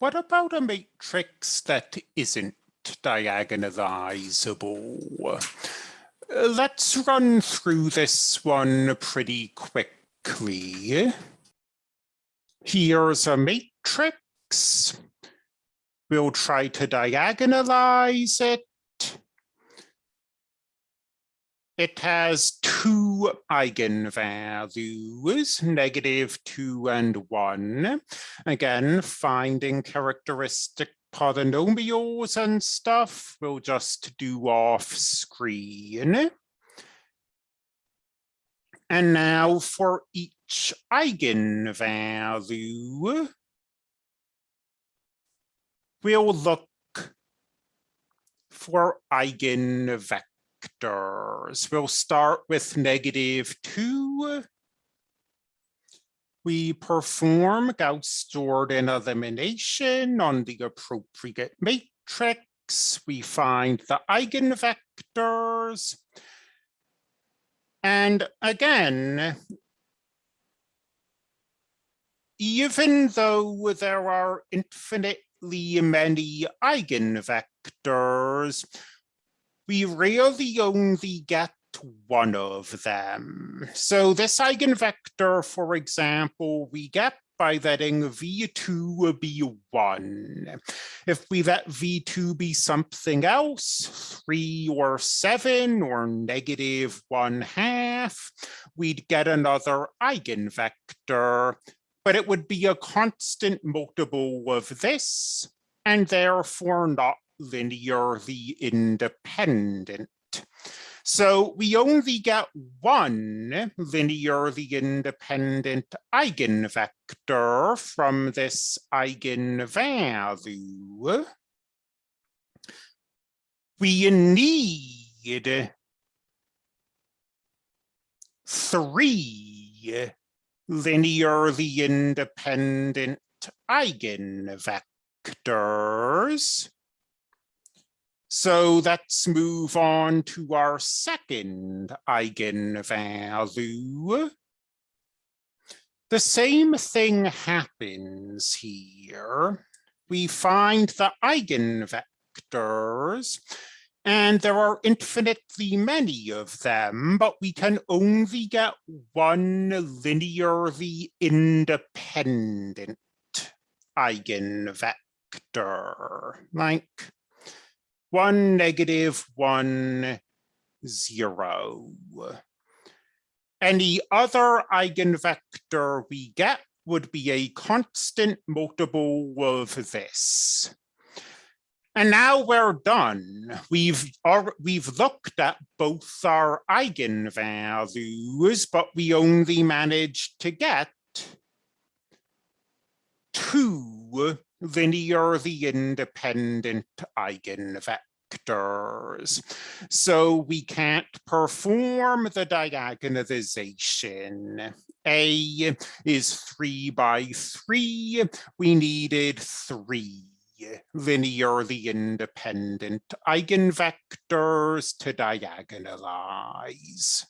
what about a matrix that isn't diagonalizable? Let's run through this one pretty quickly. Here's a matrix. We'll try to diagonalize it. It has two eigenvalues, negative two and one. Again, finding characteristic polynomials and stuff, we'll just do off screen. And now for each eigenvalue, we'll look for eigenvectors vectors. We'll start with negative two. We perform Gauss-Jordan elimination on the appropriate matrix. We find the eigenvectors. And again, even though there are infinitely many eigenvectors, we really only get one of them. So this eigenvector, for example, we get by letting v2 be 1. If we let v2 be something else, 3 or 7 or negative 1 half, we'd get another eigenvector, but it would be a constant multiple of this, and therefore not linearly independent. So we only get one linearly independent eigenvector from this eigenvalue. We need three linearly independent eigenvectors. So let's move on to our second eigenvalue. The same thing happens here. We find the eigenvectors, and there are infinitely many of them, but we can only get one linearly independent eigenvector, like one negative one zero. Any other eigenvector we get would be a constant multiple of this. And now we're done. We've we've looked at both our eigenvalues, but we only managed to get two linearly independent eigenvectors. So we can't perform the diagonalization. A is three by three. We needed three linearly independent eigenvectors to diagonalize.